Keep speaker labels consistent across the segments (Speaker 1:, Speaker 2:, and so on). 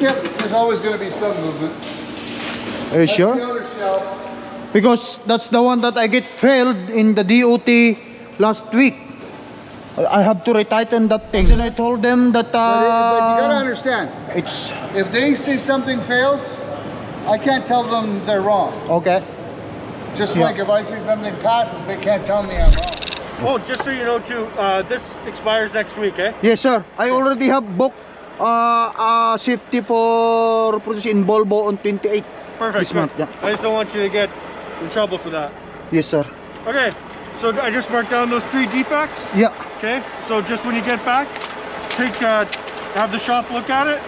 Speaker 1: Yep, there's always going to be some movement.
Speaker 2: Are you
Speaker 1: That's
Speaker 2: sure?
Speaker 1: the other shell.
Speaker 2: Because that's the one that I get failed in the DOT last week. I have to retighten that thing. And I told them that
Speaker 1: But, it- but you got to
Speaker 2: uh,
Speaker 1: understand,
Speaker 2: it's
Speaker 1: if they see something fails, I can't tell them they're wrong.
Speaker 2: okay.
Speaker 1: Just
Speaker 2: Yeah.
Speaker 1: like if I see something passes, they can't tell me I'm wrong.
Speaker 3: Oh, just so you know too, uh, this expires next week, eh?
Speaker 2: Yes, sir. I already have booked uh, uh, safety for produce in Volvo on 28
Speaker 3: Perfect.
Speaker 2: this month. Yeah.
Speaker 3: I just don't want you to get in trouble for that.
Speaker 2: Yes, sir.
Speaker 3: Okay, so I just marked down those three defects.
Speaker 2: Yeah.
Speaker 3: Okay, so just when you get back, take uh, have the shop look at it.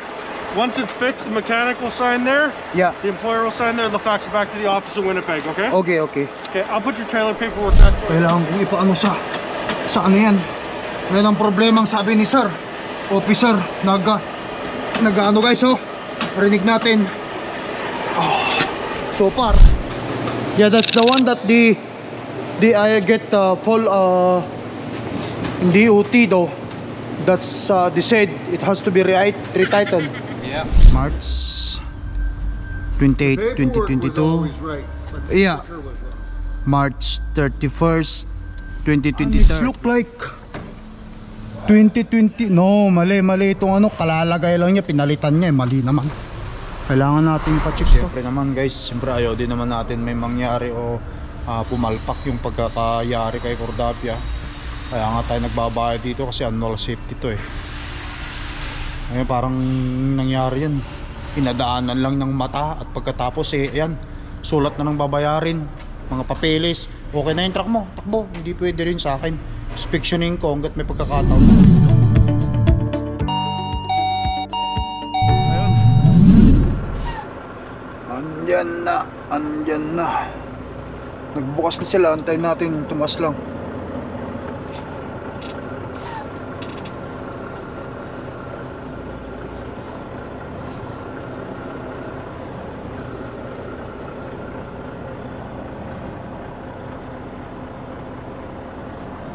Speaker 3: Once it's fixed, the mechanic will sign there.
Speaker 2: Yeah.
Speaker 3: The employer will sign there. They'll fax it back to the office in Winnipeg. Okay.
Speaker 2: Okay, okay.
Speaker 3: Okay, I'll put your trailer paperwork back.
Speaker 2: Kailangan kong ipaano sa sa ano yan. Yan ang problemang sabi ni sir. Officer, nag nag-ano guys oh. Rinig natin. Oh, so far. Yeah, that's the one that the the I get uh, full uh DOT though. That's uh, they said it has to be re retitled.
Speaker 4: Yeah.
Speaker 2: March 28,
Speaker 1: Paperwork was
Speaker 2: 2022.
Speaker 1: always right,
Speaker 2: Yeah. March 31st, 2023. It look like 2020. No, mali, mali itong ano, kalalagay lang niya, pinalitan niya, eh, mali naman. Kailangan natin pa-check. Siyempre naman guys, siyempre ayaw din naman natin may mangyari o ah, pumalpak yung pagkakayari kay Cordapia. Kaya nga tayo nagbabayad dito kasi annual safety to eh. Ngayon parang nangyari yan. Pinadaanan lang ng mata at pagkatapos eh, ayan, sulat na ng babayarin. Mga papeles. Okay na yung truck mo, takbo. Hindi pwede rin sa akin. Inspectioning ko hanggat may pagkakataon. Ayun. Andyan na, andyan na. Nagbukas na sila, antayin natin, tumas lang.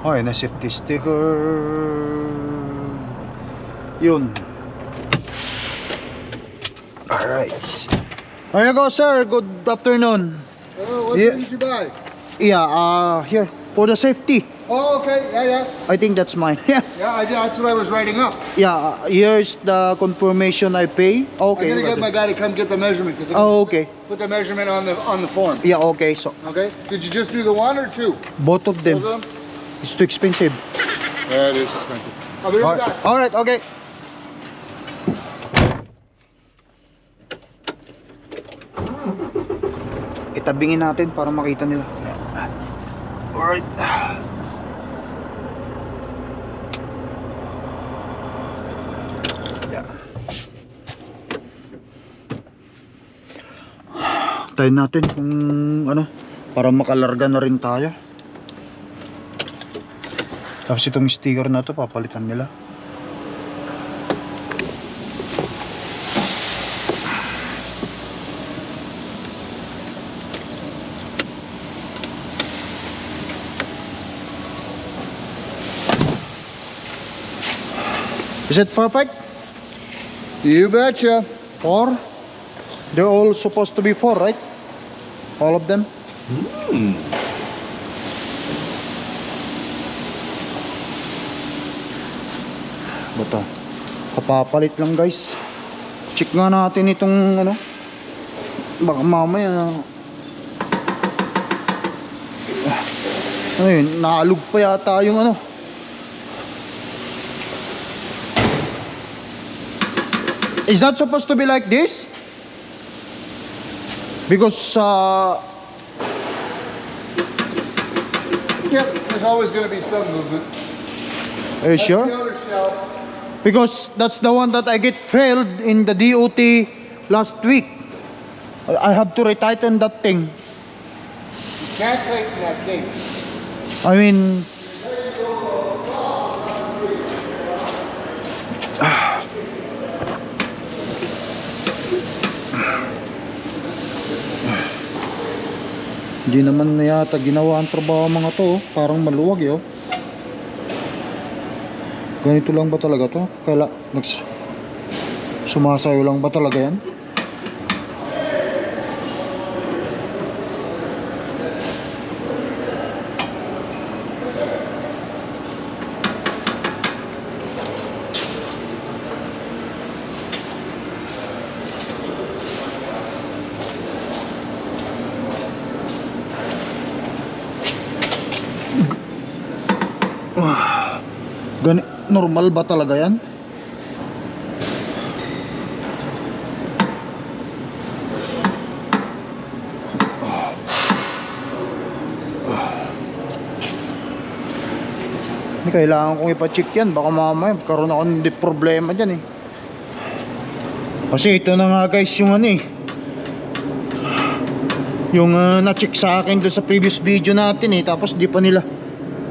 Speaker 2: Okay, na safety sticker. Yun. Alright. There you go, sir. Good afternoon.
Speaker 1: Oh, what
Speaker 2: Yeah.
Speaker 1: did you buy?
Speaker 2: Yeah, uh, here. For the safety.
Speaker 1: Oh, okay. Yeah, yeah.
Speaker 2: I think that's mine. Yeah.
Speaker 1: Yeah, I, that's what I was writing up.
Speaker 2: Yeah, uh, here's the confirmation I pay. Okay.
Speaker 1: I'm gonna get my guy to come get the measurement. 'cause
Speaker 2: Oh, okay.
Speaker 1: Put the measurement on the on the form.
Speaker 2: Yeah, okay. So,
Speaker 1: Okay. Did you just do the one or two?
Speaker 2: both of them.
Speaker 1: Both of them?
Speaker 2: It's too expensive.
Speaker 1: Yeah, it is expensive. I'll be right back.
Speaker 2: Alright, okay. Itabingin natin para makita nila. Alright. Yeah. Tayo natin kung ano para makalarga na rin tayo. Tapos itong sticker na to papalitan nila. Is it perfect?
Speaker 1: You betcha.
Speaker 2: Four? They're all supposed to be four, right? All of them? Bata. Kapapalit lang guys. Check nga natin itong ano. Baka mamaya ano yun, naalog pa yata yung ano. Is that supposed to be like this? Because uh,
Speaker 1: Yep, there's always going to be some movement.
Speaker 2: are you
Speaker 1: That's
Speaker 2: sure? Because that's the one that I get failed in the DOT last week. I have to retighten that thing.
Speaker 1: Can't tighten that case.
Speaker 2: I mean, hindi naman na yata ginawa ang trabaho mga to. oh. Parang maluwag eh. Ganito lang ba talaga to? Kaila, nags... Sumasayo lang ba talaga yan? Normal ba talaga yan? Hindi kailangan kong ipa-check yan. Baka mamaya magkaroon ako ng problema dyan eh. Kasi ito na nga guys yung ano eh. Yung ah, na-check sa akin doon sa previous video natin eh. Tapos di pa nila.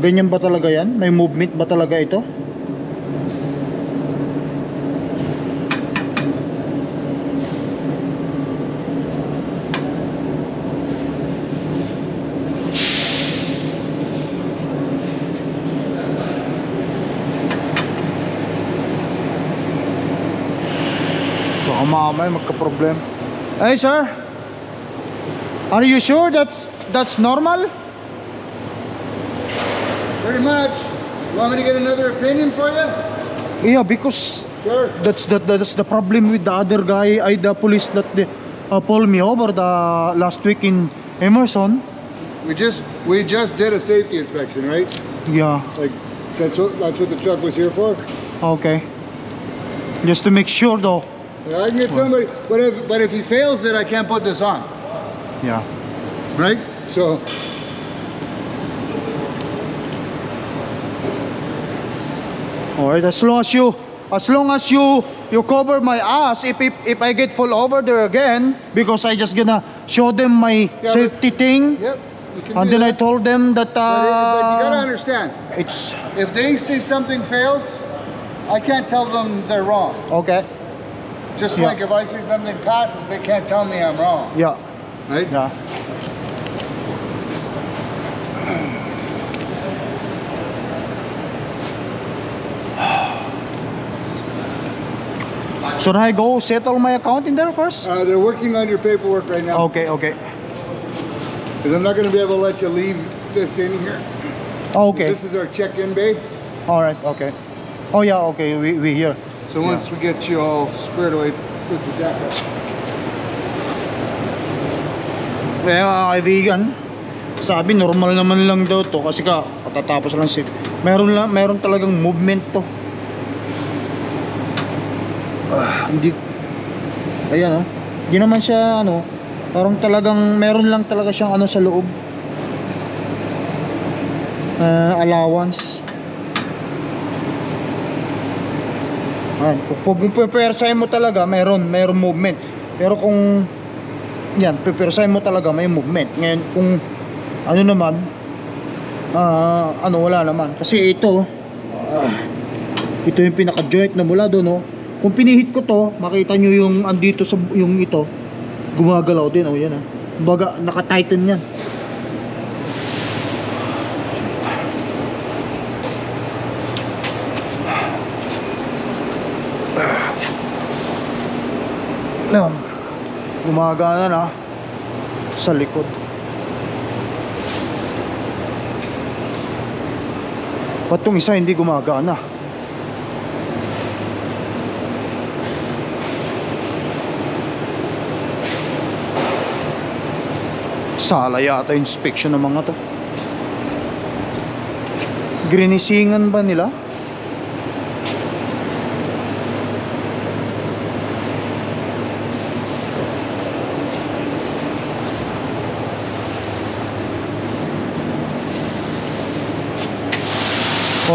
Speaker 2: Ganyan ba talaga yan? May movement ba talaga ito? Mamaya magka-problem. Hey sir, are you sure that's that's normal?
Speaker 1: Pretty much. You want me to get another opinion for you?
Speaker 2: Yeah, because
Speaker 1: Sure.
Speaker 2: that's the that's the problem with the other guy, I the police that they, uh, pulled me over the last week in Emerson.
Speaker 1: We just we just did a safety inspection, right?
Speaker 2: Yeah,
Speaker 1: Like that's what that's what the truck was here for.
Speaker 2: okay. Just to make sure though.
Speaker 1: Yeah, I can get somebody, but if but if he fails it, I can't put this on,
Speaker 2: Yeah.
Speaker 1: right? So
Speaker 2: Alright, as long as you as long as you you cover my ass if if, if I get fall over there again because I just gonna show them my
Speaker 1: but-
Speaker 2: safety thing
Speaker 1: yep.
Speaker 2: And then I told them that
Speaker 1: But, but you gotta
Speaker 2: uh,
Speaker 1: understand,
Speaker 2: it's
Speaker 1: if they see something fails, I can't tell them they're wrong.
Speaker 2: okay.
Speaker 1: Just
Speaker 2: Yeah.
Speaker 1: like if I see something passes, they can't tell me I'm wrong,
Speaker 2: Yeah,
Speaker 1: right?
Speaker 2: yeah. Should I go settle my account in there first?
Speaker 1: Uh, they're working on your paperwork right now
Speaker 2: Okay, okay.
Speaker 1: because I'm not gonna be able to let you leave this in here.
Speaker 2: Okay.
Speaker 1: This is our check-in bay.
Speaker 2: All right, okay. Oh yeah, okay. We we here.
Speaker 1: So once we get you all squared away with the jacket.
Speaker 2: Kaya mga kaibigan, sabi normal naman lang daw to kasi ka katatapos lang si meron lang meron talagang movement to. Ah, hindi Ayan oh. Hindi naman siya ano, parang talagang meron lang talaga siyang ano sa loob. Ah, allowance. Ayan, kung pupersahin mo talaga, meron, meron movement. Pero kung yan, pipersahin mo talaga may movement. Ngayon, kung ano naman, ah, ano, wala naman. Kasi ito, ah, ito yung pinaka-joint na mula doon, no? Kung pinihit ko to, makita nyo yung andito sa, yung ito, gumagalaw din, oh, yan, ah. Baga, naka-tighten yan. Yan. Gumagana na sa likod. Ba't tong isa hindi gumagana? Sala yata inspection ng mga to. Grinisingan ba nila?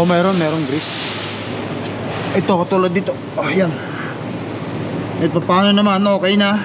Speaker 2: Oh, meron, meron grease. Ito, katulad dito. Oh. Ito, paano naman? Okay na.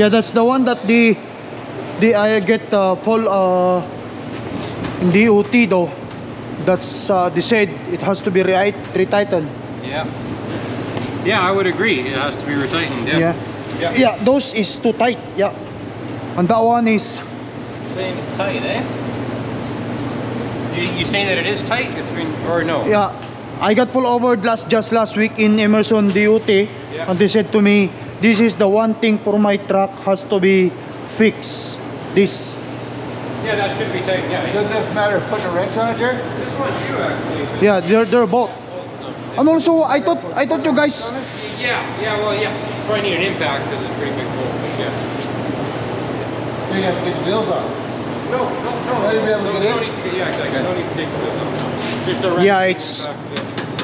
Speaker 2: Yeah, that's the one that the the I get uh, full uh DOT though. That's uh, they said it has to be right retightened.
Speaker 4: Yeah. Yeah, I would agree. It has to be retightened.
Speaker 2: Yeah.
Speaker 4: Yeah.
Speaker 2: Yeah, those is too tight. Yeah. And that one is
Speaker 4: You're saying it's tight, eh? You, you saying that it is tight? It's been or no?
Speaker 2: yeah. I got pulled over last just last week in Emerson DOT and they said to me this is the one thing for my truck has to be fixed. This
Speaker 4: Yeah, that should be taken Yeah.
Speaker 1: Does this matter putting a wrench on it, Jerry?
Speaker 4: This one too, actually.
Speaker 2: yeah, they're they're both. And also I thought I thought you guys
Speaker 4: Yeah. Yeah. Well, yeah. Probably need an impact because it's a pretty big hole. but Yeah.
Speaker 1: You have to get the wheels off.
Speaker 4: No, no, no.
Speaker 1: Right, you be able to
Speaker 4: no, no need to get, yeah, exactly.
Speaker 1: Okay.
Speaker 4: No need to take the wheels off. Just a
Speaker 2: Yeah,
Speaker 4: wrench
Speaker 2: it's-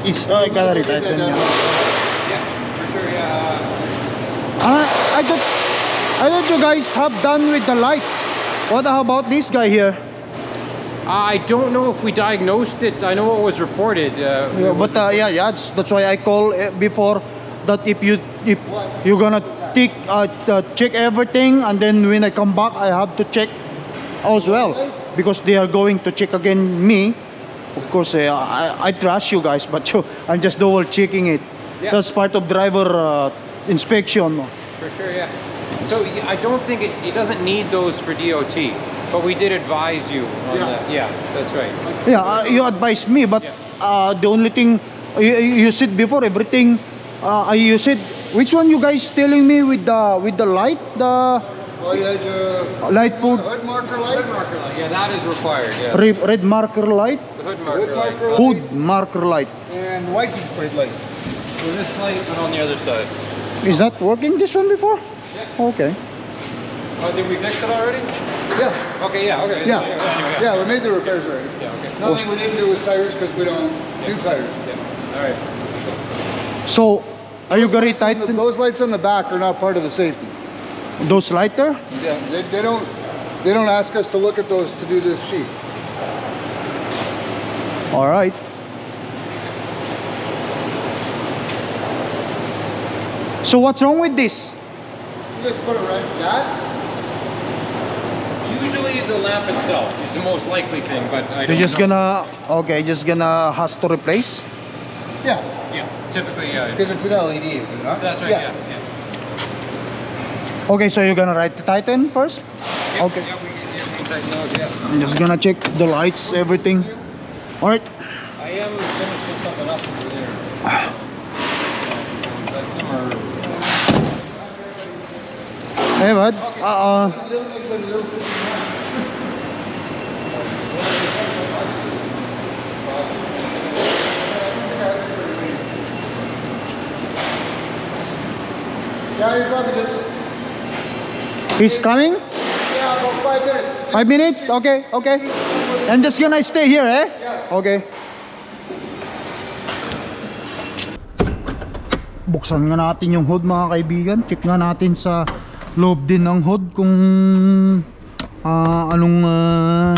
Speaker 4: in the back,
Speaker 2: I
Speaker 4: got it, sure. Yeah.
Speaker 2: I, I thought I thought you guys have done with the lights. What about this guy here?
Speaker 4: I don't know if we diagnosed it. I know it was reported. Uh,
Speaker 2: Yeah, but uh, yeah, yeah, that's, that's why I call uh, before that if you if you're gonna take uh, uh, check everything and then when I come back I have to check as well because they are going to check again me. Of course, uh, I I trust you guys, but you, I'm just double checking it.
Speaker 4: Yeah.
Speaker 2: That's part of driver uh, inspection.
Speaker 4: For sure, yeah. So I don't think it, it doesn't need those for DOT, but we did advise you on
Speaker 1: Yeah.
Speaker 4: that. Yeah, that's right.
Speaker 2: Yeah, uh, you advised me, but
Speaker 4: Yeah.
Speaker 2: uh, the only thing you, you said before everything. Uh, you said which one you guys telling me with the with the light, the
Speaker 1: Oh, you had your
Speaker 2: light put
Speaker 1: hood marker light?
Speaker 4: Hood marker light. Yeah, that is required. Yeah.
Speaker 2: red, red marker light,
Speaker 4: The hood marker
Speaker 1: Hood
Speaker 4: light.
Speaker 1: marker light
Speaker 2: hood marker light.
Speaker 1: and license plate light.
Speaker 4: So this light, but on the other side.
Speaker 2: Is that working this one before?
Speaker 4: Yeah.
Speaker 2: Okay.
Speaker 4: Oh, did we fix it already?
Speaker 1: Yeah,
Speaker 4: Okay, yeah, okay.
Speaker 1: yeah,
Speaker 4: anyway,
Speaker 1: yeah, we made the repairs already.
Speaker 4: Yeah, okay.
Speaker 1: Nothing we didn't do was tires because we don't do tires.
Speaker 4: Yeah. All right.
Speaker 2: So, are you gonna
Speaker 1: And
Speaker 2: tighten
Speaker 1: Those lights on the back are not part of the safety.
Speaker 2: those lights there?
Speaker 1: Yeah, they, they don't, they don't ask us to look at those to do this sheet.
Speaker 2: All right. So what's wrong with this?
Speaker 1: You just put it right, that?
Speaker 4: Usually the lamp itself is the most likely thing, but I
Speaker 2: You're just
Speaker 4: know.
Speaker 2: gonna okay, just gonna has to replace.
Speaker 1: Yeah,
Speaker 4: Yeah, typically, yeah.
Speaker 1: because it's an LED, is it not?
Speaker 4: That's right, yeah. yeah.
Speaker 2: Okay, so you're gonna write the Titan first?
Speaker 4: Yeah,
Speaker 2: Okay.
Speaker 4: Yeah, we, yeah, we can tighten those, yeah.
Speaker 2: I'm just gonna check the lights, everything. All right.
Speaker 4: I am finishing something up over there.
Speaker 2: Hey, bud.
Speaker 1: Yeah, good.
Speaker 2: he's coming.
Speaker 1: Yeah, about five minutes.
Speaker 2: Five minutes. Okay, okay. I'm just gonna stay here, eh? Okay. Buksan nga natin yung hood mga kaibigan. Check nga natin sa loob din ng hood kung ah, anong ah,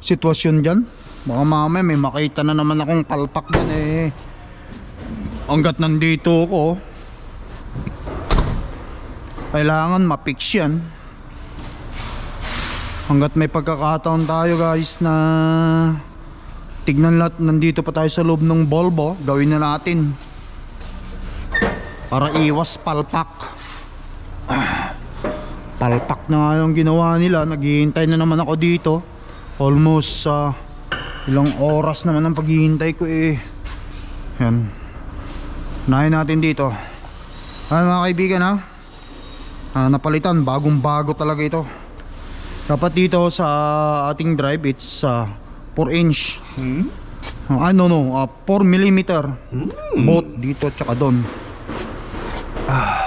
Speaker 2: sitwasyon dyan. Baka mamaya may makita na naman akong palpak dyan eh. Hanggat nandito ako, kailangan mapix yan. Hanggat may pagkakataon tayo guys na tignan lahat nandito pa tayo sa loob ng Volvo, gawin na natin. Para iwas palpak. Ah, Palpak na nga yung ginawa nila. Naghihintay na naman ako dito. Almost ah, ilang oras naman ang paghihintay ko eh. Yan. Unahin natin dito. Ano mga kaibigan ha? Ah, napalitan, bagong bago talaga ito. Dapat dito sa ating drive it's uh, 4 inch. Hmm? ano no, uh, 4 millimeter. Both dito tsaka doon. Ah.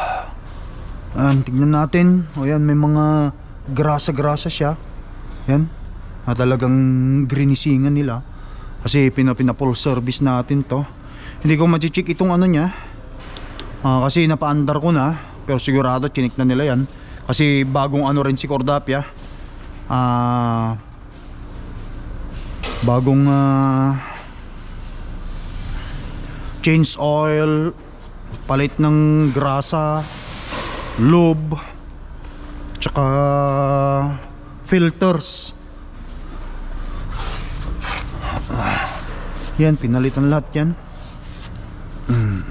Speaker 2: Ayan, tignan natin. O yan, may mga grasa-grasa siya. Yan. Na talagang grinisingan nila. Kasi pinapinapol service natin to. Hindi ko ma-check itong ano niya. Ah, kasi napaandar ko na. Pero sigurado chinik na nila yan. Kasi bagong ano rin si Cordapia. Ah bagong ah, change oil, palit ng grasa, lube, tsaka filters. Yan pinalitan lahat yan. Mm.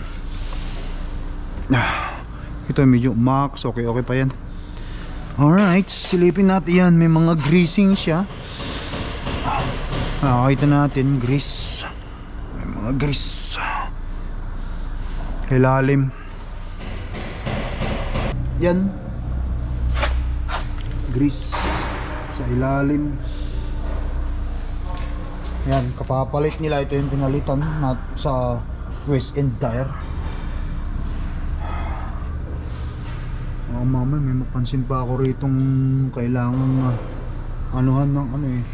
Speaker 2: Ah, ito medyo max okay okay pa yan. Alright silipin natin yan. May mga greasing siya. Nakakita natin grease. May mga grease. Ilalim yan. Grease sa ilalim. Yan kapapalit nila. Ito yung pinalitan na sa West End Tire. Oh mama may mapansin pa ako ritong kailangan uh, anuhan ng ano eh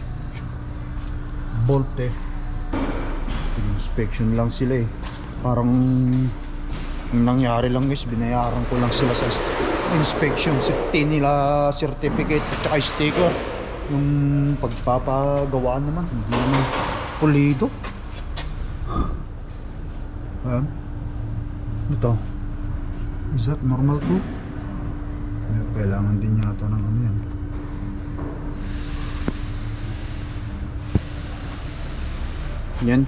Speaker 2: bolt eh. Inspection lang sila eh. Parang ang nangyari lang guys binayaran ko lang sila sa inspection safety nila certificate at sticker. Yung pagpapagawa naman hindi naman pulido. Ayan. Ito. Is that normal too? Kailangan din yata ng ano yan. Yan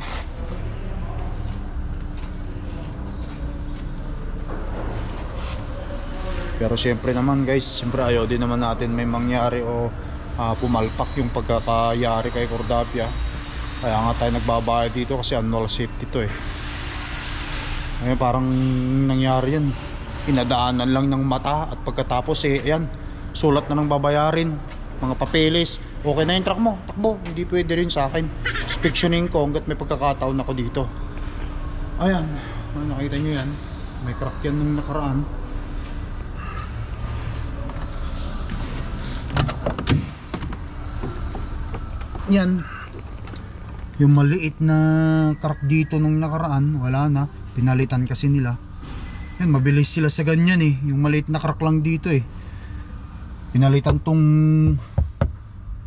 Speaker 2: Pero siyempre naman guys, siyempre ayaw din naman natin may mangyari o ah, pumalpak yung pagkakayari kay Cordapia. Kaya nga tayo nagbabayad dito kasi annual safety to eh. Ngayon parang nangyari yan. Pinadaanan lang ng mata at pagkatapos eh, ayan, sulat na ng babayarin. Mga papeles, okay na yung truck mo, takbo, hindi pwede rin sa akin. Inspectioning ko hanggat may pagkakataon ako dito. Ayan, nakita nyo yan. May crack yan nung nakaraan. Yan yung maliit na crack dito nung nakaraan wala na. Pinalitan kasi nila. Yan mabilis sila sa ganyan eh. Yung maliit na crack lang dito eh. Pinalitan tong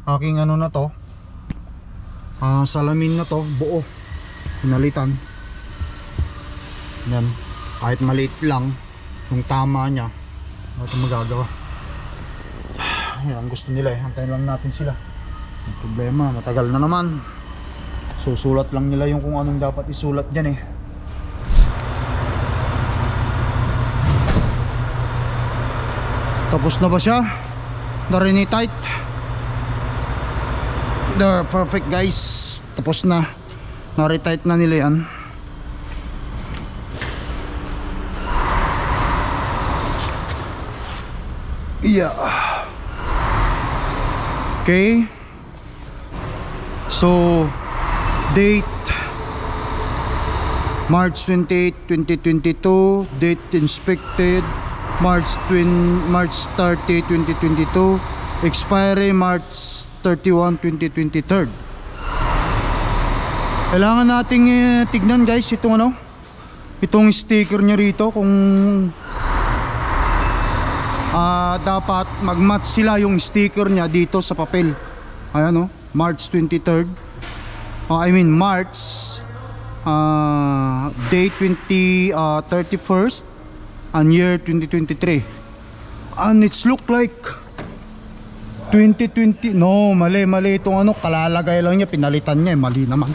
Speaker 2: aking ano na to. Ah, salamin na to buo. Pinalitan. Yan kahit maliit lang yung tama nya ano ito magagawa. Yan ang gusto nila eh. Antayin lang natin sila ang problema, matagal na naman. Susulat lang nila yung kung anong dapat isulat dyan eh. Tapos na ba siya? Darini tight. The perfect guys. Tapos na. Nari-tight na nila yan. Yeah. Okay. So, date March 28, 2022, date inspected March 20, March 30, 2022, expiry March 31, 2023. Kailangan nating eh, tignan guys itong ano, itong sticker niya rito kung ah dapat mag-match sila yung sticker niya dito sa papel. Ayan oh, March 23rd. Oh, I mean March uh, date 20 uh, 31st and year 2023. And it's look like 2020. No, mali mali itong ano, kalalagay lang niya, pinalitan niya, eh, mali naman.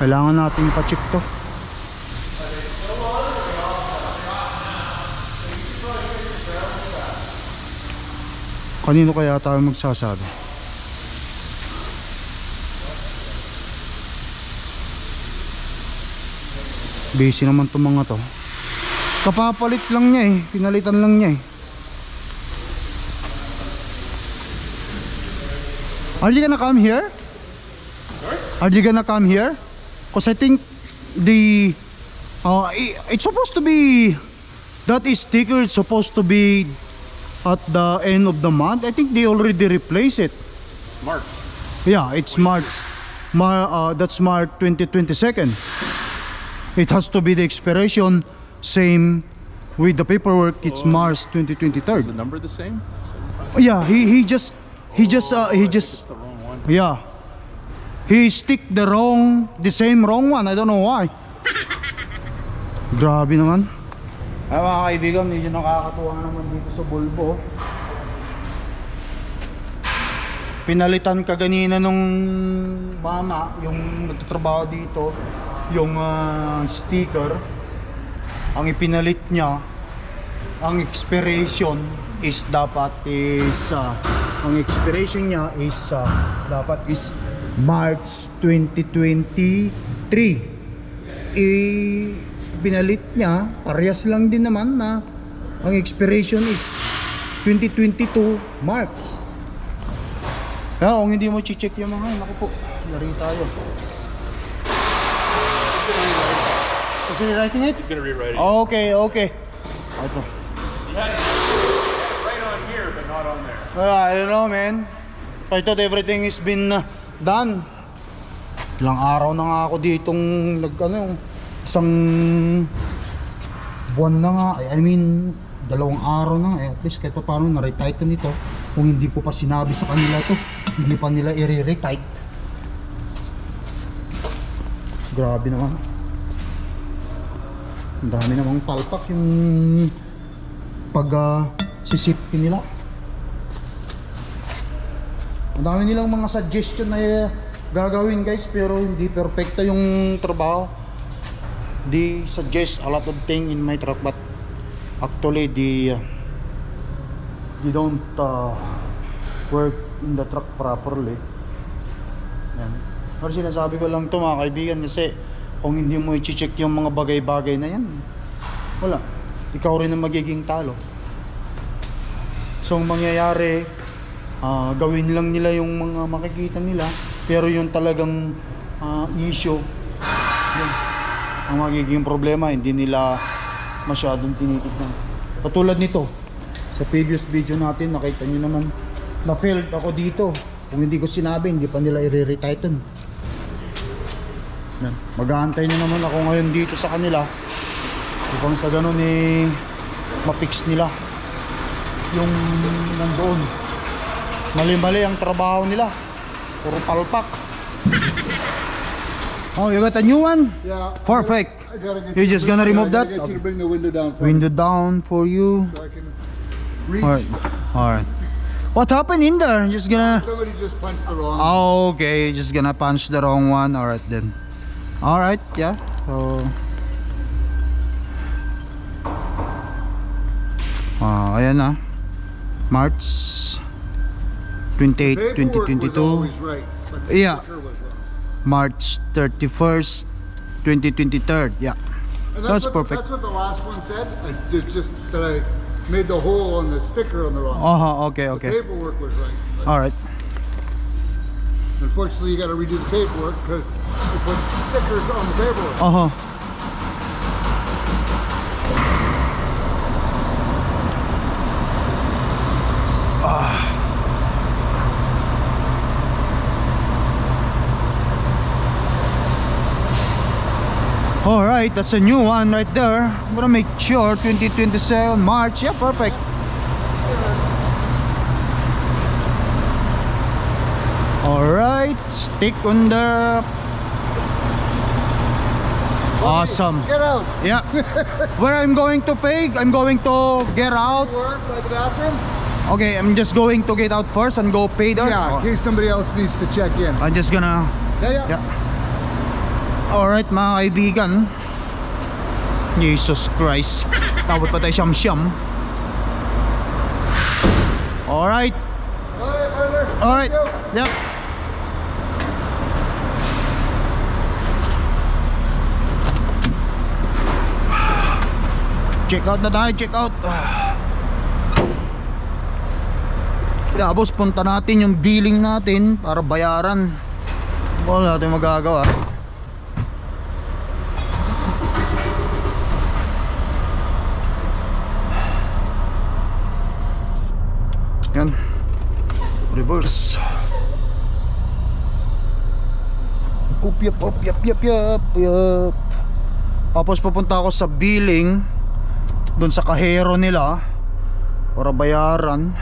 Speaker 2: Kailangan natin pa-check to. Kanino kaya tayo magsasabi? Busy naman itong mga to. Kapapalit lang niya eh. Pinalitan lang niya eh. Are you gonna come here? Are you gonna come here? Because I think the uh, it's supposed to be that is sticker is supposed to be at the end of the month. I think they already replaced it.
Speaker 3: March.
Speaker 2: Yeah, it's March. Mar uh, that's March 2022. It has to be the expiration same with the paperwork. It's March 2023.
Speaker 5: the number the same?
Speaker 2: Yeah, he he just he just uh, he just
Speaker 5: The wrong one.
Speaker 2: yeah. He stick the wrong the same wrong one. I don't know why. Grabe naman. Ay mga kaibigan, medyo nakakatuwa naman dito sa Volvo. pinalitan ka ganina nung mama, yung nagtatrabaho dito, yung ah, sticker. Ang ipinalit niya, ang expiration is dapat is ah, ang expiration niya is ah, dapat is March 2023 i binalit niya parehas lang din naman na ang expiration is 2022 March kaya kung hindi mo check yung mga naku po lari tayo Is he writing it?
Speaker 3: He's gonna rewrite it.
Speaker 2: Okay, okay. Ito.
Speaker 3: Right on here, but not on there.
Speaker 2: Well, I don't know, man. I thought everything has been uh, done. Ilang araw na nga ako ditong nag ano, isang buwan na nga. I mean, dalawang araw na. Eh, at least kahit pa paano na-retight na nito. Kung hindi ko pa sinabi sa kanila to, hindi pa nila i-retight. Grabe naman. Ang dami namang palpak yung pag uh, sisipin nila. Ang dami nilang mga suggestion na eh, gagawin guys pero hindi perfecto yung trabaho. They suggest a lot of thing in my truck but actually they uh, don't uh, work in the truck properly. Yan. Pero sinasabi ko lang to mga kaibigan kasi kung hindi mo i-check yung mga bagay-bagay na yan, wala. Ikaw rin ang magiging talo. So ang mangyayari, ah, gawin lang nila yung mga makikita nila, pero yung talagang ah, issue, yun, ang magiging problema, hindi nila masyadong tinitignan. Katulad nito, sa previous video natin, nakita nyo naman, na-failed ako dito. Kung hindi ko sinabi, hindi pa nila i-retighten. Yan. Mag-aantay na naman ako ngayon dito sa kanila. Upang sa ganun eh, mapix nila yung nandoon. Mali-mali ang trabaho nila. Puro palpak. Oh, you got a new one?
Speaker 1: Yeah.
Speaker 2: Perfect.
Speaker 1: I gotta
Speaker 2: You're just gonna remove that?
Speaker 1: To bring the window down for
Speaker 2: Window
Speaker 1: me
Speaker 2: down for you.
Speaker 1: so I can reach.
Speaker 2: Alright. Alright. What happened in there? Just gonna...
Speaker 1: Somebody just punched the wrong.
Speaker 2: Oh, okay. Just gonna punch the wrong one. Alright then. Alright, yeah. So... Ah, ayan na. March 28, 2022.
Speaker 1: right,
Speaker 2: Yeah.
Speaker 1: sticker was wrong.
Speaker 2: March 31st, 2023. Yeah.
Speaker 1: And
Speaker 2: That's
Speaker 1: what,
Speaker 2: perfect.
Speaker 1: That's what the last one said. I just that I made the hole on the sticker on the wrong.
Speaker 2: Uh-huh, okay,
Speaker 1: The
Speaker 2: okay.
Speaker 1: paperwork was right.
Speaker 2: Alright.
Speaker 1: Unfortunately, you got to redo the paperwork because you put stickers on the paperwork.
Speaker 2: Uh-huh. All right, that's a new one right there. I'm gonna make sure 2027 March. Yeah, perfect. All right, stick on the. Awesome.
Speaker 1: Get out.
Speaker 2: Yeah. Where I'm going to fake, I'm going to get out.
Speaker 1: By the bathroom.
Speaker 2: Okay, I'm just going to get out first and go pay there.
Speaker 1: Yeah, in case somebody else needs to check in.
Speaker 2: I'm just gonna
Speaker 1: Yeah, yeah.
Speaker 2: Yeah. Alright mga kaibigan Jesus Christ Tawad pa tayo siyam-siyam Alright
Speaker 1: Alright, partner.
Speaker 2: Alright Yep Check out na tayo, check out Tapos punta natin yung billing natin para bayaran Wala natin magagawa Yan. Reverse. Up, yap, up, yap, yap. Tapos pupunta ako sa billing doon sa kahero nila para bayaran.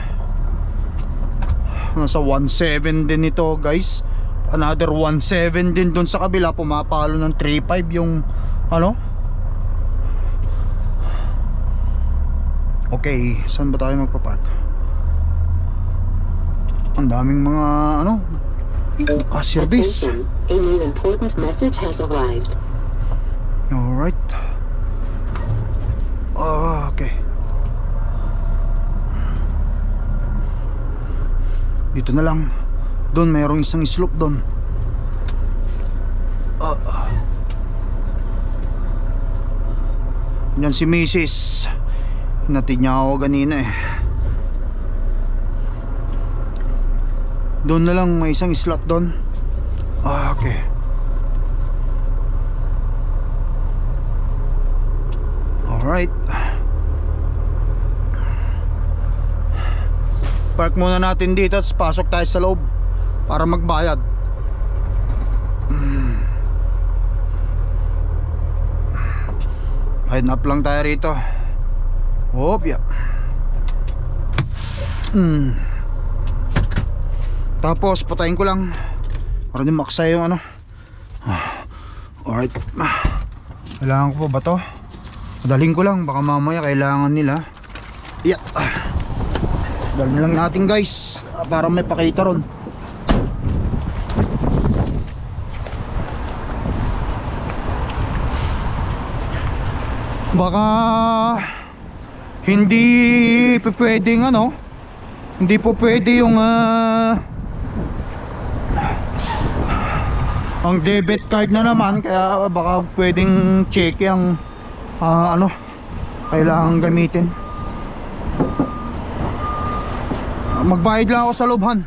Speaker 2: Nasa 1.7 din ito guys. Another 1.7 din doon sa kabila. Pumapalo ng 3.5 yung ano. Okay, saan ba tayo magpapark? Ang daming mga ano, ka-service.
Speaker 5: Attention, a new important message has arrived.
Speaker 2: Alright. Ah, okay. Dito na lang. Doon mayroong isang slope doon. Ah. ah. Yan si Mrs. Hinatid niya ako kanina eh. Doon na lang may isang slot doon. Ah, okay. Alright. Park muna natin dito at pasok tayo sa loob para magbayad. Hide up lang tayo rito. Hop, yeah. Mm. Tapos patayin ko lang para di maksaya yung ano. Ah, Alright. Ah, Kailangan ko pa ba to? Madaling ko lang, baka mamaya kailangan nila. Yeah. Dalhin lang natin guys para may pakita ron. Baka hindi pwedeng ano, hindi po pwede yung ah, ang debit card na naman kaya baka pwedeng check ang ah, ano? Kailangan gamitin. Ah, magbayad lang ako sa lubhan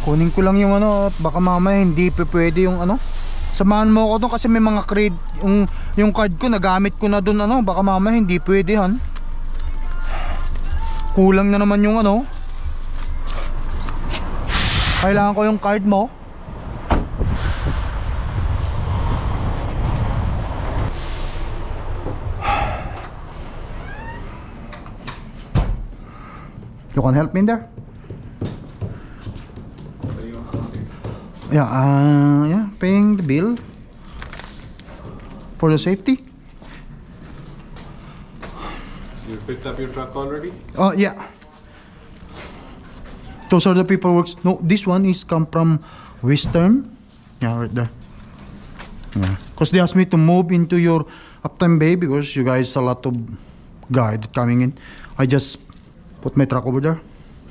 Speaker 2: kunin ko lang yung ano baka mamaya hindi pa pwede yung ano. Samahan mo ako doon kasi may mga cred yung, yung card ko nagamit ko na doon ano. Baka mamaya hindi pwede han. Kulang na naman yung ano. Kailangan ko yung card mo You can help me in there? Yeah, uh, yeah, paying the bill for the safety.
Speaker 6: You picked up your truck already?
Speaker 2: Oh, yeah. Those are the paperwork. No, this one is come from Western. Yeah, right there. Yeah. Because they asked me to move into your Uptime Bay because you guys a lot of guide coming in. I just put my truck over there.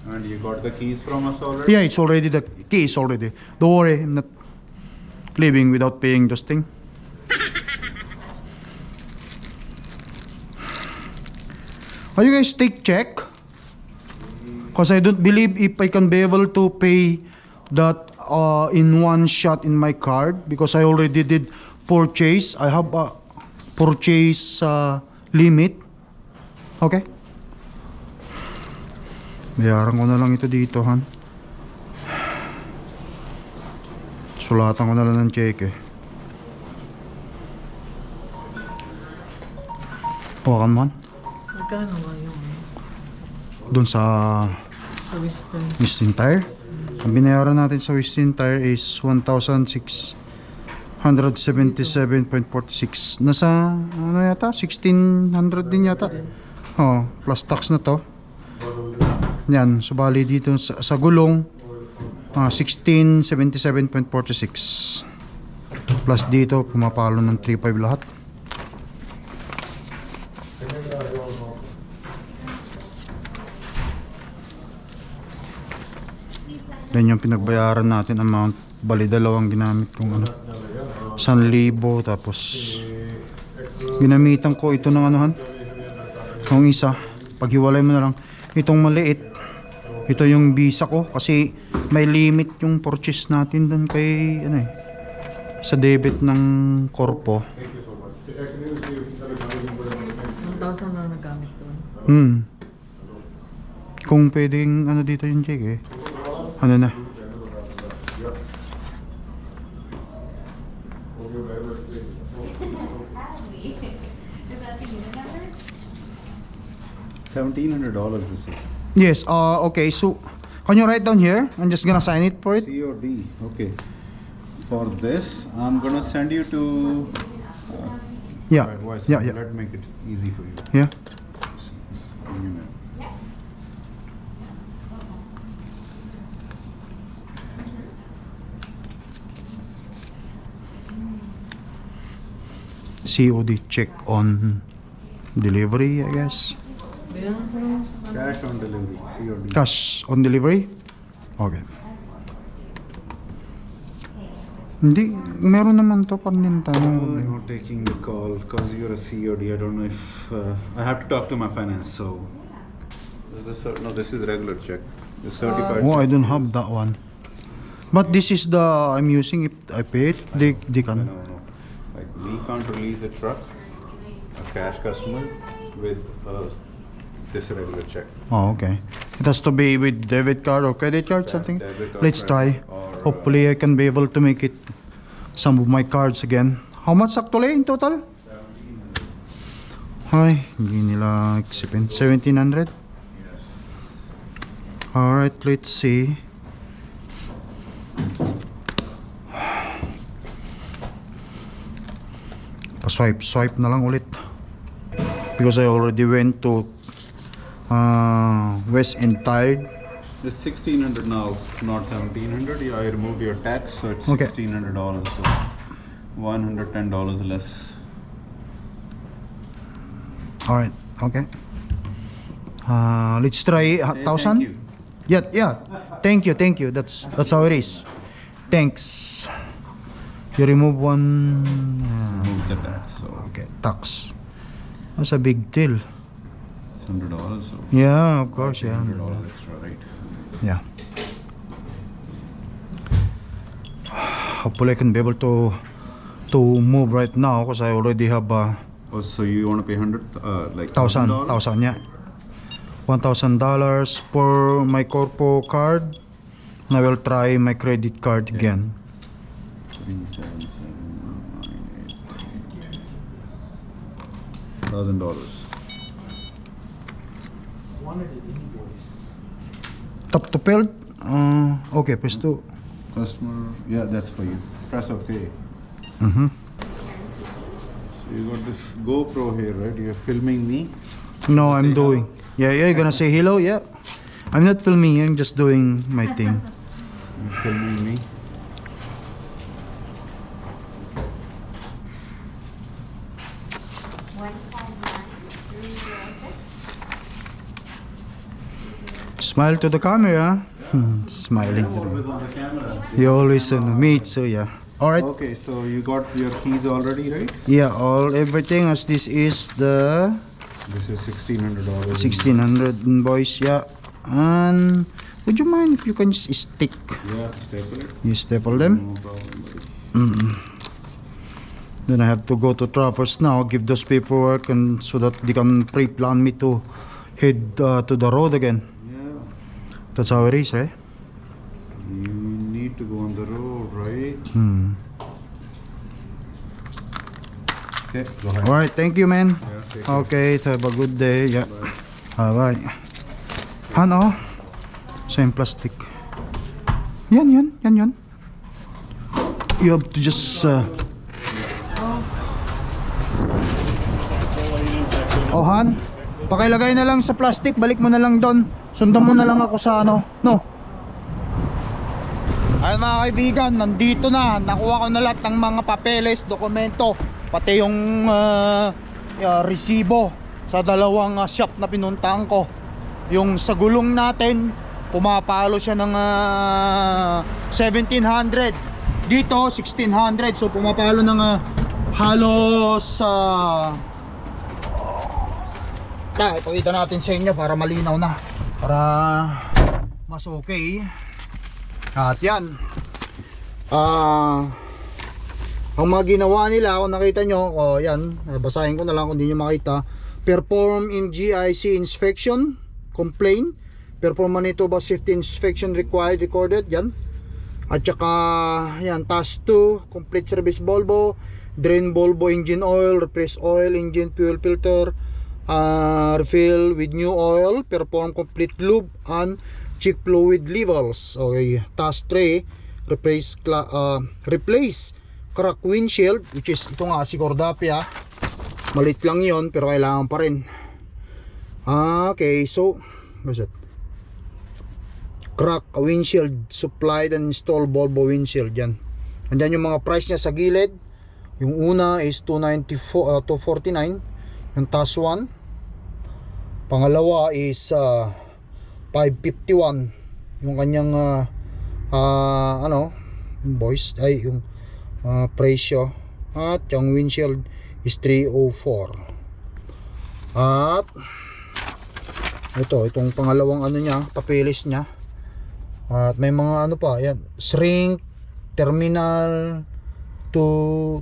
Speaker 6: And you got the keys from us already?
Speaker 2: Yeah, it's already the keys already. Don't worry, I'm not leaving without paying this thing. Are you guys take check? Because I don't believe if I can be able to pay that uh, in one shot in my card because I already did purchase. I have a purchase uh, limit. Okay? Bayaran ko na lang ito dito, han. Sulatan ko na lang ng check eh. Hawakan mo, han.
Speaker 7: Magkano nga yung
Speaker 2: Doon sa
Speaker 7: sa Western?
Speaker 2: Westin Tire. Ang binayaran natin sa Westin Tire is 1,677.46. Nasa, ano yata? 1,600 din yata. Oh, plus tax na to. Yan, subali dito sa, sa gulong, ah, 1677.46. Plus dito, pumapalo ng 3.5 lahat. Yan yung pinagbayaran natin amount. Bali dalawang ginamit kong ano. 1,000 tapos ginamitan ko ito ng anuhan. Yung isa, paghiwalay mo na lang. Itong maliit, ito yung visa ko kasi may limit yung purchase natin doon kay ano eh sa debit ng korpo.
Speaker 7: 1,000 na nagamit doon.
Speaker 2: Hmm. Kung pwedeng ano dito yung check eh. Ano na?
Speaker 6: Seventeen hundred dollars this is.
Speaker 2: Yes, uh, okay, so can you write down here? I'm just gonna sign it for it.
Speaker 6: COD, okay. For this, I'm gonna send you to... Uh,
Speaker 2: yeah,
Speaker 6: right,
Speaker 2: yeah, yeah.
Speaker 6: Let me make it easy for you.
Speaker 2: Yeah. COD check on delivery, I guess.
Speaker 7: Bayaran ko lang sa
Speaker 6: Cash on delivery. COD.
Speaker 2: Cash on delivery? Okay. Hindi, meron naman to Paninta.
Speaker 6: I'm not taking the call because you're a COD. I don't know if uh, I have to talk to my finance. So, is this a, no? This is regular check. The certified.
Speaker 2: Oh, I don't have that one. But this is the I'm using. If I pay it, they, they
Speaker 6: No,
Speaker 2: can.
Speaker 6: no, no. Like we can't release a truck, a cash customer, with uh, this regular check.
Speaker 2: Oh, okay. It has to be with debit card or credit card,
Speaker 6: Yeah,
Speaker 2: something. Let's try.
Speaker 6: uh,
Speaker 2: Hopefully, I can be able to make it some of my cards again. How much actually in total? Ay, hindi nila eksipin. 1700? Alright, let's see. Pa-swipe, swipe na lang ulit. Because I already went to uh, West End Tide.
Speaker 6: It's sixteen hundred now, not seventeen hundred. Yeah, I removed your tax, so it's
Speaker 2: Okay.
Speaker 6: sixteen hundred dollars. So one hundred ten dollars less.
Speaker 2: Alright, okay. Uh, let's try a thousand. Yeah, yeah. Thank you, thank you. That's that's how it is. Thanks. You remove one. uh,
Speaker 6: Remove the tax, so
Speaker 2: okay, tax. That's a big deal.
Speaker 6: Hundred dollars. So
Speaker 2: Yeah, of course, yeah.
Speaker 6: hundred dollars extra, right?
Speaker 2: Yeah. Hopefully, I can be able to to move right now because I already have uh,
Speaker 6: Oh, so you want to pay hundred, uh, like
Speaker 2: thousand,
Speaker 6: $1,000?
Speaker 2: thousand, yeah. One thousand dollars for my corpo card. And I will try my credit card again.
Speaker 6: Three, seven, seven, nine, eight, eight. Thousand dollars.
Speaker 2: Top to field. Uh, okay, press two.
Speaker 6: Customer, yeah, that's for you. Press OK.
Speaker 2: Mm-hmm.
Speaker 6: So you got this GoPro here, right? You're filming me.
Speaker 2: No, I'm
Speaker 6: Say
Speaker 2: doing. Yeah, yeah. You're gonna say hello. Yeah. I'm not filming. I'm just doing my thing.
Speaker 6: You're filming me.
Speaker 2: Smile to the camera. Hmm, smiling. to the-
Speaker 6: Always on the camera.
Speaker 2: You always on me too. Yeah. All right.
Speaker 6: Okay, so you got your keys already, right?
Speaker 2: Yeah. All everything as this is the
Speaker 6: This is sixteen hundred dollars.
Speaker 2: 1600 invoice. Yeah. And would you mind if you can just stick?
Speaker 6: Yeah, staple it.
Speaker 2: You staple them.
Speaker 6: No problem, buddy.
Speaker 2: Then I have to go to Travers now, give those paperwork, and so that they can pre-plan me to head uh, to the road again. That's how it is, eh?
Speaker 6: you need to go on the road, right?
Speaker 2: Hmm.
Speaker 6: Okay, go ahead.
Speaker 2: All right, thank you, man.
Speaker 6: Yeah, take care.
Speaker 2: Okay, have a good day. Yeah. Bye bye. Ano? Same plastic. Yan, yan, yan, yan. You have to just. Uh... Oh, Han. Pakilagay na lang sa plastic. Balik mo na lang doon. Sundan mo na lang ako sa ano. No. Ayun mga kaibigan, nandito na. Nakuha ko na lahat ng mga papeles, dokumento, pati yung ah, ah, resibo sa dalawang ah, shop na pinuntahan ko. Yung sa gulong natin, pumapalo siya ng ah, 1700. Dito, 1600. So pumapalo ng ah, halos sa Ah, ipakita natin sa inyo para malinaw na. Para mas okay. At yan. Ah, ang mga ginawa nila, kung nakita nyo, oh, yan, ah, basahin ko na lang kung hindi nyo makita. Perform MGIC inspection, complain. Perform Manitoba safety inspection required, recorded, yan. At saka, yan, task 2, complete service Volvo, drain Volvo engine oil, replace oil, engine fuel filter, uh, refill with new oil, perform complete lube and check fluid levels. Okay, task 3, replace uh, replace crack windshield which is ito nga si Cordapia. Malit lang 'yon pero kailangan pa rin. Ah, okay, so what's it? Crack windshield supplied and install Volvo windshield yan. Andyan yung mga price niya sa gilid. Yung una is 294 uh, 249 yung task 1. Pangalawa is uh, 551 yung kanyang uh, uh, ano invoice ay yung uh, presyo. At yung windshield is 304 at ito itong pangalawang ano niya papeles niya. At may mga ano pa yan shrink terminal to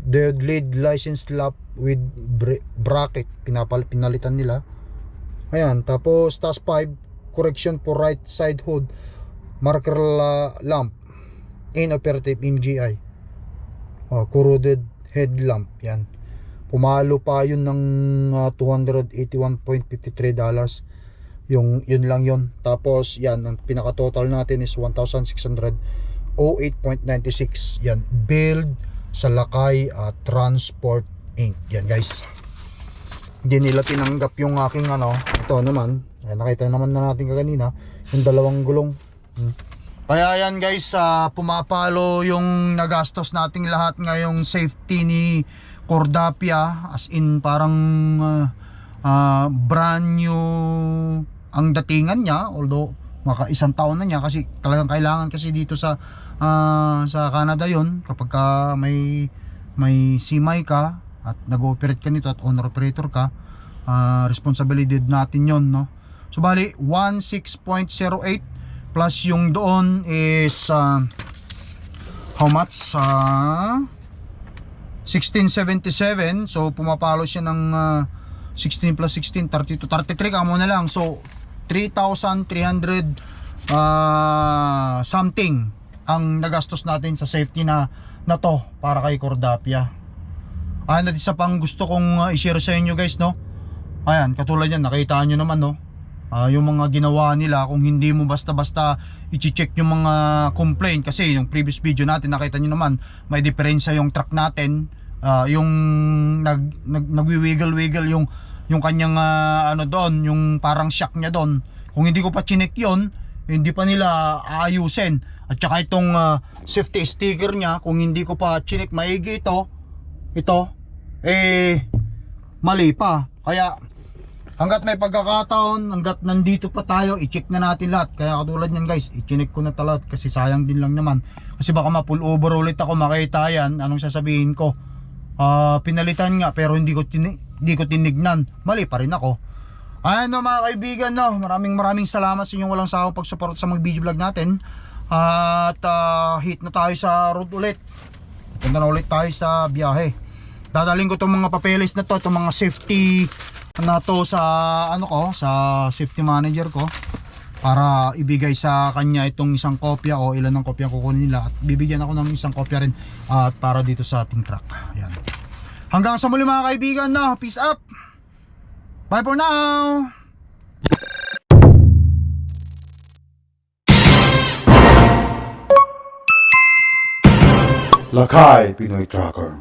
Speaker 2: dead lead license lap with bra- bracket. Pinapal nila ayan tapos task 5 correction for right side hood marker la- lamp inoperative MGI oh, corroded headlamp yan. Pumalo pa yun ng ah, 281.53 dollars. Yung yun lang yun. Tapos yan ang pinaka total natin is 1,608.96 yan build sa Lakay at Transport Inc. Yan guys hindi nila tinanggap yung aking ano. Ito naman. Ay, nakita naman na natin kaganina yung dalawang gulong. Hmm. kaya yan guys ah, pumapalo yung nagastos nating lahat ngayong safety ni Cordapia. As in parang ah, ah, brand new ang datingan niya. Although maka isang taon na niya kasi talagang kailangan kasi dito sa ah, sa Canada yon kapag ka may may simay ka at nag-ooperate ka nito at owner operator ka ah, responsibility natin yon no? So bali 16.08 plus yung doon is ah, how much? Sa 1677 so pumapalo siya ng ah, 16 plus 16 32 33 kamo na lang. So 3,300 ah, something ang nagastos natin sa safety na na to para kay Cordapia ayan at isa pang gusto kong ah, i-share sa inyo guys no? Ayan katulad yan nakita nyo naman no? Ah, yung mga ginawa nila kung hindi mo basta-basta i-check yung mga complaint kasi yung previous video natin nakita nyo naman may diferensya yung truck natin Ah, yung nag, nag nagwi-wiggle-wiggle yung yung kanyang ah, ano doon yung parang shock niya doon. Kung hindi ko pa chinek yon hindi pa nila aayusin. At saka itong ah, safety sticker niya kung hindi ko pa chinek maigi ito. Ito eh mali pa kaya hanggat may pagkakataon, hanggat nandito pa tayo, i-check na natin lahat. Kaya katulad yan guys, i-check ko na talaga kasi sayang din lang naman. Kasi baka ma-pull over ulit ako makita yan, anong sasabihin ko? Ah, pinalitan nga pero hindi ko hindi ko tinignan. Mali pa rin ako. Ayan no mga kaibigan no, maraming maraming salamat sa inyong walang sawang pagsuporta sa mga video vlog natin. At ah, hit na tayo sa road ulit. Punta na ulit tayo sa biyahe. Dadaling ko itong mga papeles na to, itong mga safety na to sa ano ko, sa safety manager ko para ibigay sa kanya itong isang kopya o ilan ng kopya kukunin nila at bibigyan ako ng isang kopya rin at para dito sa ating truck. Yan. Hanggang sa muli mga kaibigan na, peace up. Bye for now.
Speaker 8: Lakay Pinoy Tracker